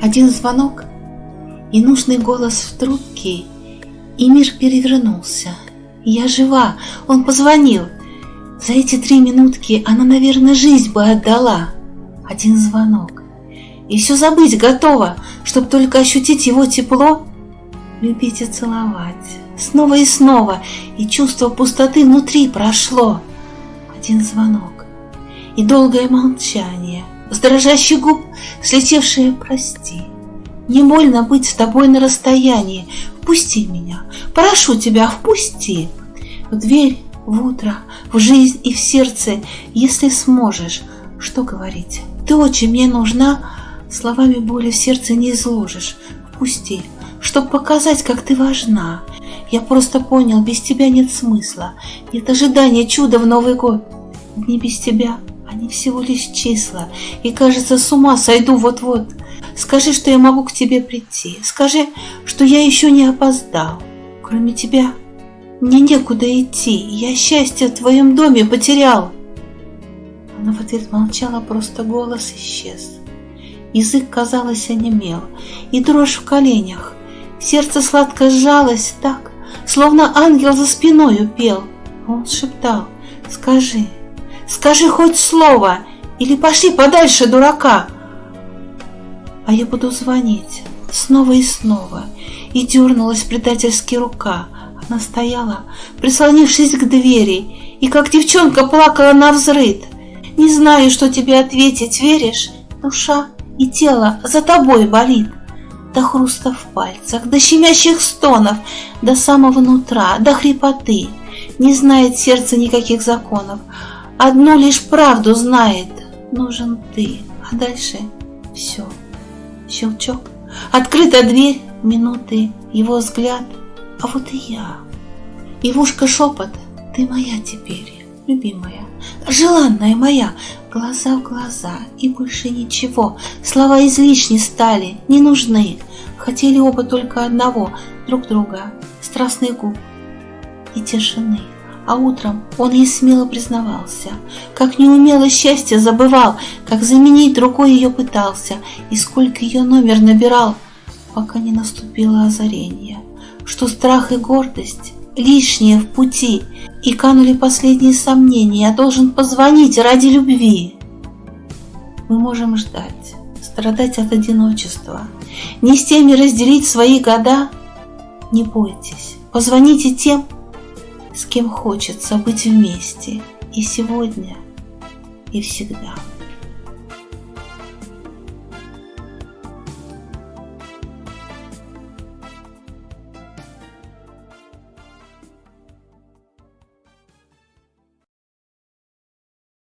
Один звонок и нужный голос в трубке, и мир перевернулся. Я жива, он позвонил. За эти три минутки она, наверное, жизнь бы отдала. Один звонок. И все забыть готова, чтоб только ощутить его тепло, любить и целовать. Снова и снова, и чувство пустоты внутри прошло. Один звонок и долгое молчание, с дрожащих губ слетевшее «прости». Не больно быть с тобой на расстоянии. Впусти меня, прошу тебя, впусти. В дверь, в утро, в жизнь и в сердце, если сможешь. Что говорить? Ты очень мне нужна, словами боли в сердце не изложишь. Впусти, чтоб показать, как ты важна. Я просто понял, без тебя нет смысла, нет ожидания чуда в Новый год. Дни без тебя, они всего лишь числа, и, кажется, с ума сойду вот-вот. Скажи, что я могу к тебе прийти. Скажи, что я еще не опоздал. Кроме тебя мне некуда идти. Я счастье в твоем доме потерял. Она в ответ молчала, просто голос исчез. Язык, казалось, онемел, и дрожь в коленях. Сердце сладко сжалось так, словно ангел за спиной пел. Он шептал, скажи, скажи хоть слово, или пошли подальше, дурака а я буду звонить снова и снова. И дернулась предательски рука. Она стояла, прислонившись к двери, и как девчонка плакала на взрыд. Не знаю, что тебе ответить, веришь? Душа и тело за тобой болит. До хруста в пальцах, до щемящих стонов, до самого нутра, до хрипоты. Не знает сердце никаких законов. Одну лишь правду знает. Нужен ты, а дальше все. Щелчок, открыта дверь, минуты, его взгляд, а вот и я. И в ушко шепот, ты моя теперь, любимая, желанная моя, глаза в глаза и больше ничего. Слова излишни стали, не нужны. Хотели оба только одного, друг друга, страстный губ и тишины. А утром он ей смело признавался, как неумело счастье забывал, как заменить другой ее пытался, и сколько ее номер набирал, пока не наступило озарение, что страх и гордость лишние в пути, и канули последние сомнения, я должен позвонить ради любви. Мы можем ждать, страдать от одиночества, не с теми разделить свои года. Не бойтесь, позвоните тем, с кем хочется быть вместе и сегодня, и всегда.